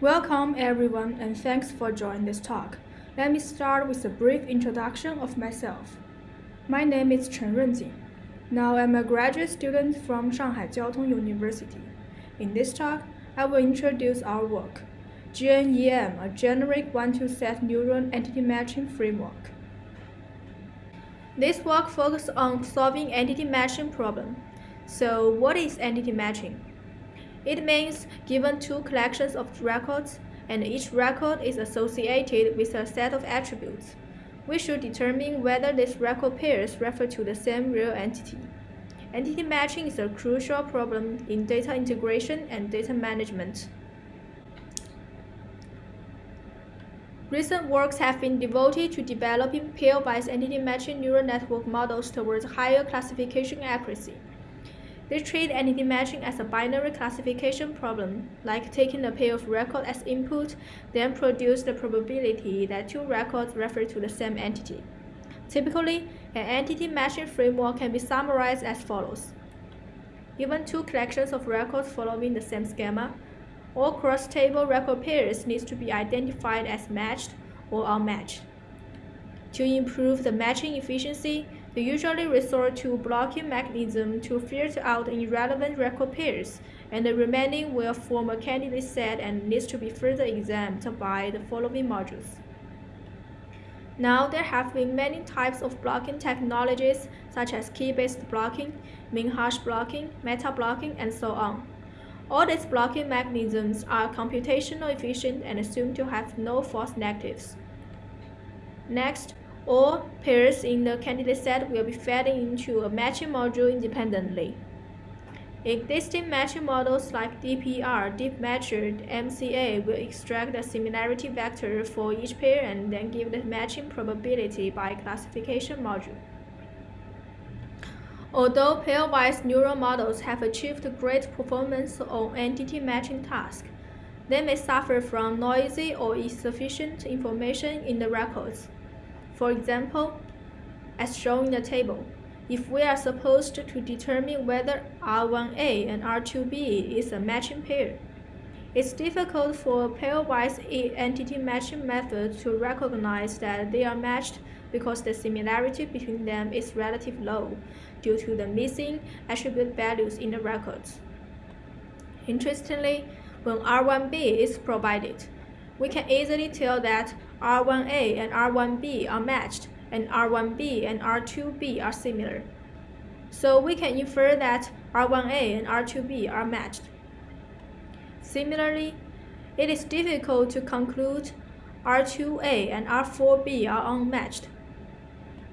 Welcome everyone and thanks for joining this talk. Let me start with a brief introduction of myself. My name is Chen Runjing. Now I'm a graduate student from Shanghai Jiao Tong University. In this talk, I will introduce our work, GNEM, a generic one-to set neural entity matching framework. This work focuses on solving entity matching problem. So what is entity matching? It means given two collections of records, and each record is associated with a set of attributes. We should determine whether these record pairs refer to the same real entity. Entity matching is a crucial problem in data integration and data management. Recent works have been devoted to developing pairwise entity matching neural network models towards higher classification accuracy. They treat entity matching as a binary classification problem, like taking a pair of records as input, then produce the probability that two records refer to the same entity. Typically, an entity matching framework can be summarized as follows. Given two collections of records following the same schema, all cross-table record pairs need to be identified as matched or unmatched. To improve the matching efficiency, they usually resort to blocking mechanism to filter out irrelevant record pairs, and the remaining will form a candidate set and needs to be further examined by the following modules. Now, there have been many types of blocking technologies, such as key-based blocking, min-hash blocking, meta-blocking, and so on. All these blocking mechanisms are computational efficient and assumed to have no false negatives. Next, all pairs in the candidate set will be fed into a matching module independently. Existing matching models like DPR, Deep Matcher, MCA will extract the similarity vector for each pair and then give the matching probability by classification module. Although pairwise neural models have achieved great performance on entity matching tasks, they may suffer from noisy or insufficient information in the records. For example, as shown in the table, if we are supposed to determine whether R1A and R2B is a matching pair, it's difficult for a pairwise entity matching method to recognize that they are matched because the similarity between them is relatively low due to the missing attribute values in the records. Interestingly, when R1B is provided, we can easily tell that R1A and R1B are matched, and R1B and R2B are similar. So we can infer that R1A and R2B are matched. Similarly, it is difficult to conclude R2A and R4B are unmatched.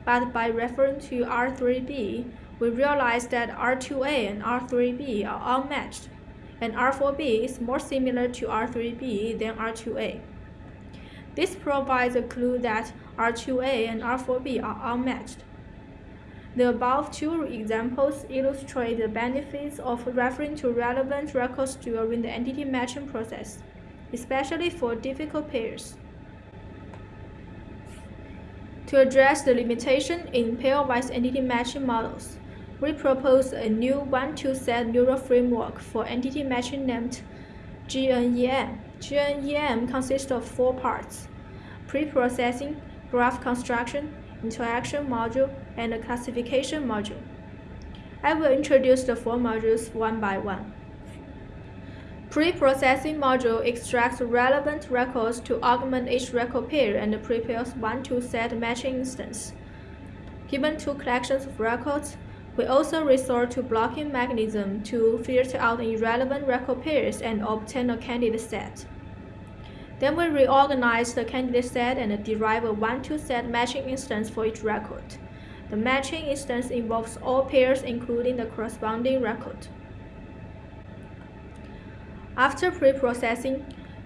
But by referring to R3B, we realize that R2A and R3B are unmatched and R4B is more similar to R3B than R2A. This provides a clue that R2A and R4B are unmatched. The above two examples illustrate the benefits of referring to relevant records during the entity matching process, especially for difficult pairs. To address the limitation in pairwise entity matching models, we propose a new one-to-set neural framework for entity matching named GNEM. GNEM consists of four parts, pre-processing, graph construction, interaction module, and a classification module. I will introduce the four modules one by one. Pre-processing module extracts relevant records to augment each record pair and prepares one-to-set matching instance. Given two collections of records, we also resort to blocking mechanism to filter out irrelevant record pairs and obtain a candidate set. Then we reorganize the candidate set and derive a one-to-set matching instance for each record. The matching instance involves all pairs including the corresponding record. After pre-processing,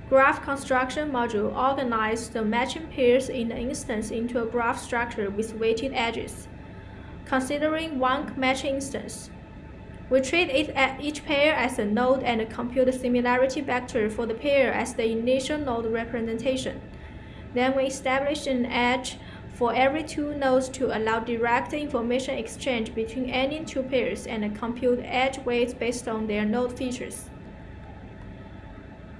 Graph Construction module organizes the matching pairs in the instance into a graph structure with weighted edges considering one matching instance. We treat each pair as a node and compute the similarity vector for the pair as the initial node representation. Then we establish an edge for every two nodes to allow direct information exchange between any two pairs and compute edge weights based on their node features.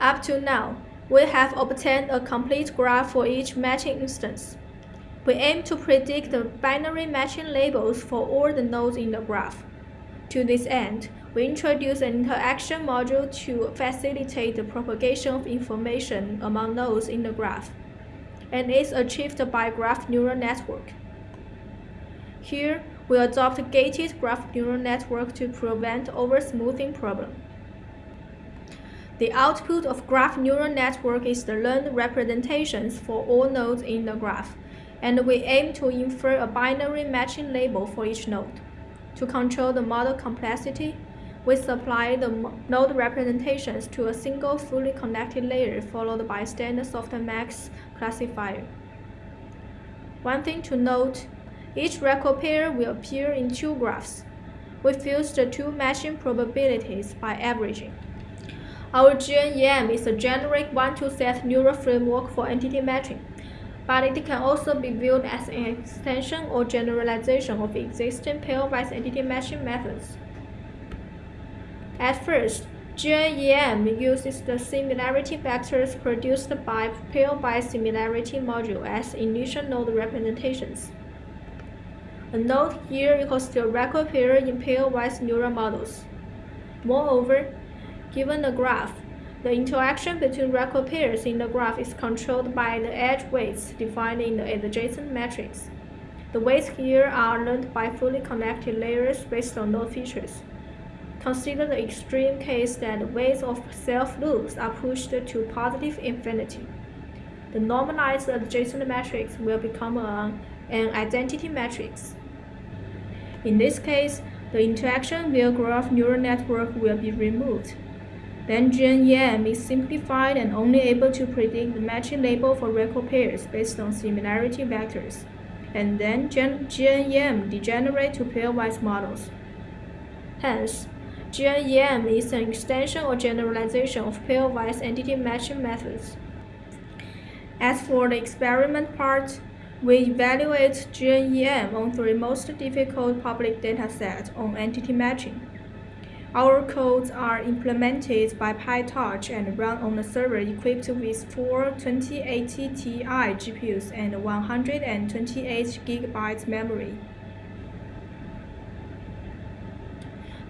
Up to now, we have obtained a complete graph for each matching instance. We aim to predict the binary matching labels for all the nodes in the graph. To this end, we introduce an interaction module to facilitate the propagation of information among nodes in the graph, and is achieved by graph neural network. Here, we adopt gated graph neural network to prevent oversmoothing problem. The output of graph neural network is the learned representations for all nodes in the graph, and we aim to infer a binary matching label for each node. To control the model complexity, we supply the node representations to a single fully connected layer followed by standard softmax classifier. One thing to note, each record pair will appear in two graphs. We fuse the two matching probabilities by averaging. Our GNEM is a generic one-to-set neural framework for entity matching, but it can also be viewed as an extension or generalization of existing pairwise entity matching methods. At first, GNEM uses the similarity vectors produced by pairwise similarity module as initial node representations. A node here equals to a record pair in pairwise neural models. Moreover, Given the graph, the interaction between record pairs in the graph is controlled by the edge weights defined in the adjacent matrix. The weights here are learned by fully connected layers based on node features. Consider the extreme case that the weights of self-loops are pushed to positive infinity. The normalized adjacent matrix will become a, an identity matrix. In this case, the interaction via graph neural network will be removed. Then GNEM is simplified and only able to predict the matching label for record pairs based on similarity vectors. And then GNEM degenerate to pairwise models. Hence, GNEM is an extension or generalization of pairwise entity matching methods. As for the experiment part, we evaluate GNEM on three most difficult public datasets on entity matching. Our codes are implemented by PyTorch and run on a server equipped with four 2080 Ti GPUs and 128 GB memory.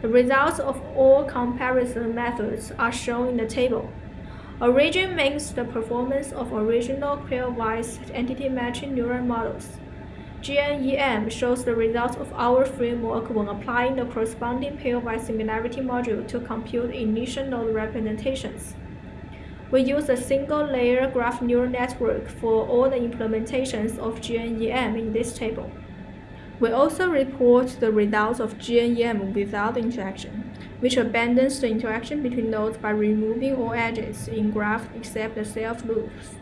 The results of all comparison methods are shown in the table. Origin means the performance of original pairwise entity matching neural models. GNEM shows the results of our framework when applying the corresponding pairwise similarity module to compute initial node representations. We use a single-layer graph neural network for all the implementations of GNEM in this table. We also report the results of GNEM without interaction, which abandons the interaction between nodes by removing all edges in graph except the self-loops.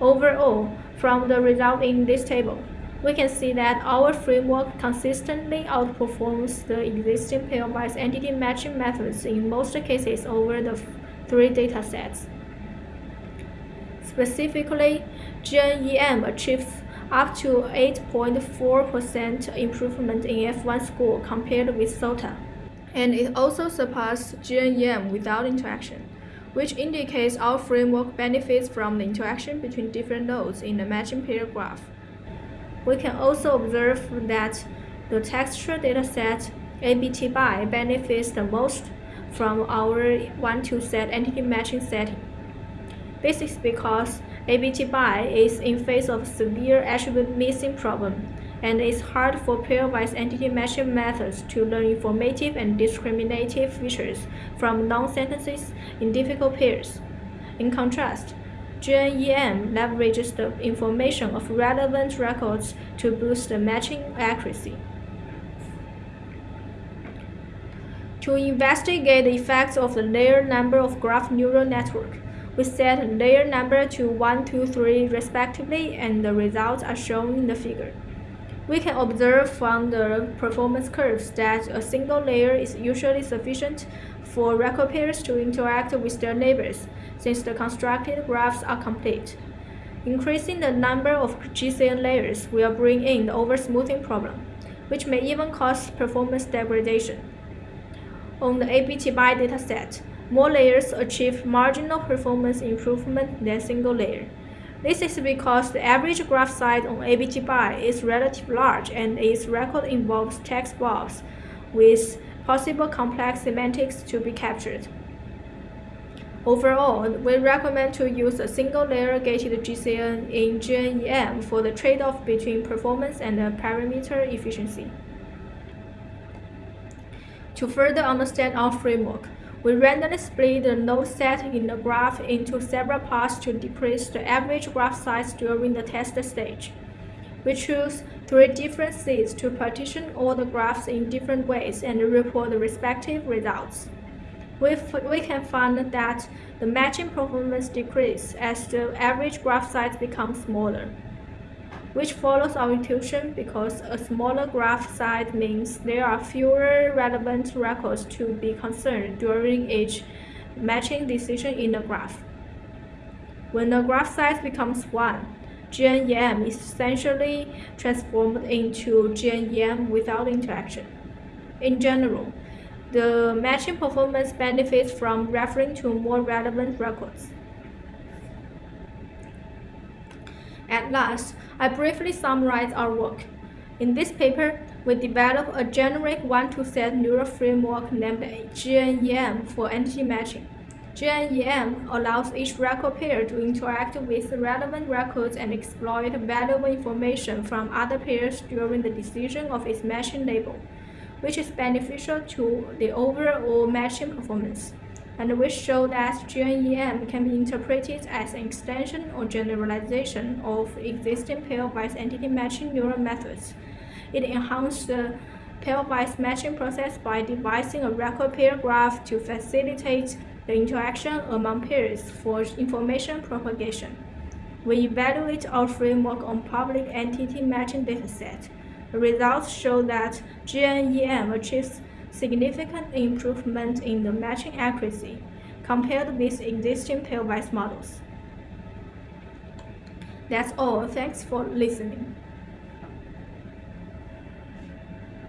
Overall, from the result in this table, we can see that our framework consistently outperforms the existing pairwise entity matching methods in most cases over the three datasets. Specifically, GNEM achieves up to 8.4% improvement in F1 score compared with SOTA, and it also surpassed GNEM without interaction, which indicates our framework benefits from the interaction between different nodes in the matching pair graph. We can also observe that the texture dataset Abt-Buy benefits the most from our one-to-set entity matching setting. This is because Abt-Buy is in face of severe attribute missing problem and it's hard for pairwise entity matching methods to learn informative and discriminative features from non-sentences in difficult pairs. In contrast, GNEM leverages the information of relevant records to boost the matching accuracy. To investigate the effects of the layer number of graph neural network, we set layer number to 1, 2, 3 respectively and the results are shown in the figure. We can observe from the performance curves that a single layer is usually sufficient for record pairs to interact with their neighbors, since the constructed graphs are complete. Increasing the number of GCN layers will bring in the oversmoothing problem, which may even cause performance degradation. On the Abt-Buy dataset, more layers achieve marginal performance improvement than single layer. This is because the average graph size on Abt-Buy is relatively large and its record involves text blobs with possible complex semantics to be captured. Overall, we recommend to use a single-layer gated GCN in GNEM for the trade-off between performance and parameter efficiency. To further understand our framework, we randomly split the node set in the graph into several parts to decrease the average graph size during the test stage. We choose three different seeds to partition all the graphs in different ways and report the respective results. We, we can find that the matching performance decreases as the average graph size becomes smaller which follows our intuition because a smaller graph size means there are fewer relevant records to be concerned during each matching decision in the graph. When the graph size becomes 1, GNEM is essentially transformed into GNEM without interaction. In general, the matching performance benefits from referring to more relevant records. At last, I briefly summarize our work. In this paper, we develop a generic one-to-set neural framework named GNEM for entity matching. GNEM allows each record pair to interact with relevant records and exploit valuable information from other pairs during the decision of its matching label, which is beneficial to the overall matching performance and which show that GNEM can be interpreted as an extension or generalization of existing pairwise entity matching neural methods. It enhances the pairwise matching process by devising a record pair graph to facilitate the interaction among pairs for information propagation. We evaluate our framework on public entity matching dataset. The results show that GNEM achieves significant improvement in the matching accuracy compared with existing pairwise models. That's all. Thanks for listening.